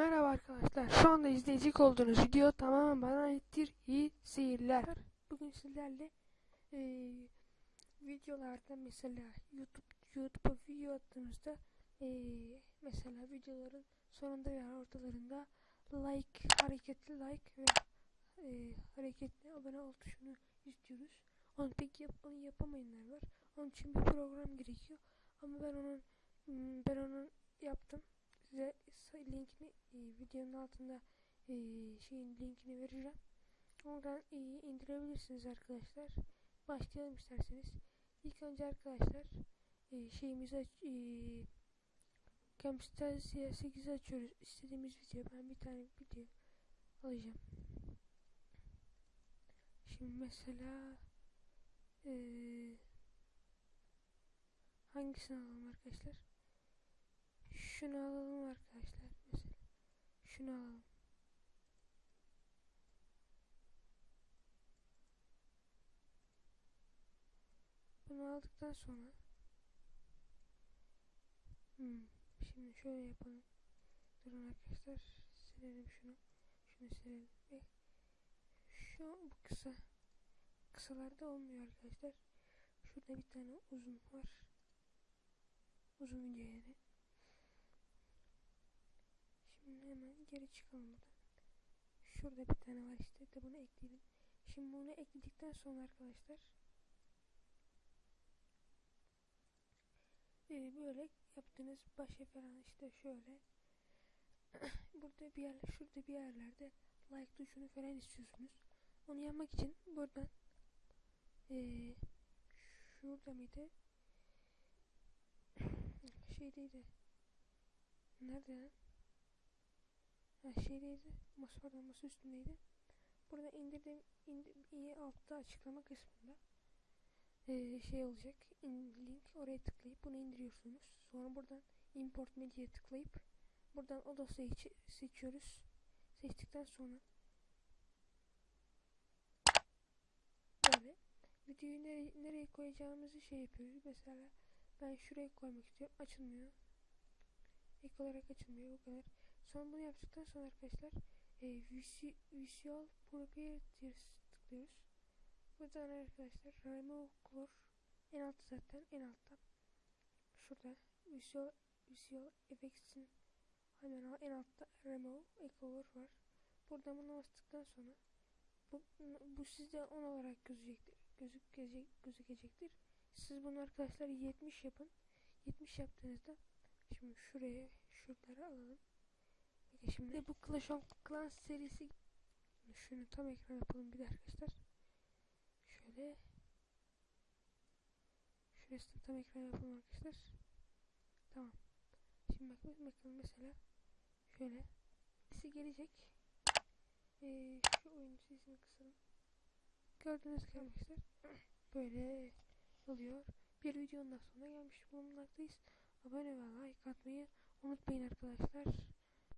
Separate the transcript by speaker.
Speaker 1: Merhaba arkadaşlar. Şu anda izleyecek olduğunuz video tamamen bana aittir. İyi seyirler. Bugün sizlerle eee, videolarda mesela YouTube YouTube'a video attığımızda eee, mesela videoların sonunda veya ortalarında like hareketli like ve eee, hareketli abone ol tuşunu istiyoruz. Onu pek yap, onu yapamayanlar var. Onun için bir program gerekiyor. Ama ben onun hmm, ben onun yaptım size linkini e, videonun altında e, şeyin linkini vereceğim. Oradan e, indirebilirsiniz arkadaşlar. Başlayalım isterseniz. İlk önce arkadaşlar şeyimizi aç, e, Camtasia 8'i açıyoruz. İstediğimiz video. Ben bir tane video alacağım. Şimdi mesela e, hangisini alalım arkadaşlar? Şunu alalım. Şunu alalım. Bunu aldıktan sonra hmm, şimdi şöyle yapalım. Durun arkadaşlar. Silelim şunu. Şunu silelim. Ve şu bu kısa. Kısalarda olmuyor arkadaşlar. Şurada bir tane uzun var. Uzun video yani. Şimdi hemen geri çıkalım buradan. Şurada bir tane var işte. De bunu ekleyelim. Şimdi bunu ekledikten sonra arkadaşlar e, böyle yaptığınız başa falan işte şöyle burada bir yer şurada bir yerlerde like tuşunu falan istiyorsunuz. Onu yapmak için buradan e, şurada mıydı? Şeydeydi. Nerede şeydeydi. Masa oradan masa üstündeydi. Burada indirdim. Indir, altta açıklama kısmında ee, şey olacak. In, link oraya tıklayıp bunu indiriyorsunuz. Sonra buradan import media tıklayıp buradan o dosyayı seçiyoruz. Seçtikten sonra böyle videoyu nereye, nereye koyacağımızı şey yapıyoruz. Mesela ben şuraya koymak istiyorum. Açılmıyor. Ek olarak açılmıyor. Bu kadar. Sonra bunu yaptıktan sonra arkadaşlar e, Visual Properties tıklıyoruz. Buradan arkadaşlar Remove Color en altta zaten en altta. Şurada Visual, Visual Effects'in hemen en altta Remove Color var. Buradan bunu bastıktan sonra bu, bu sizde 10 olarak gözükecektir. Gözük, gözükecektir. Siz bunu arkadaşlar 70 yapın. 70 yaptığınızda şimdi şuraya şuraları alalım. Peki şimdi bu Clash of Clans serisi şunu tam ekran yapalım bir de arkadaşlar. Şöyle şurasını tam ekran yapalım arkadaşlar. Tamam. Şimdi bak bakalım mesela şöyle sesi gelecek. Ee, şu oyun sesini kısalım. Gördüğünüz gibi arkadaşlar böyle oluyor. Bir videonun sonuna gelmiş bulunmaktayız. Abone ve like atmayı unutmayın arkadaşlar.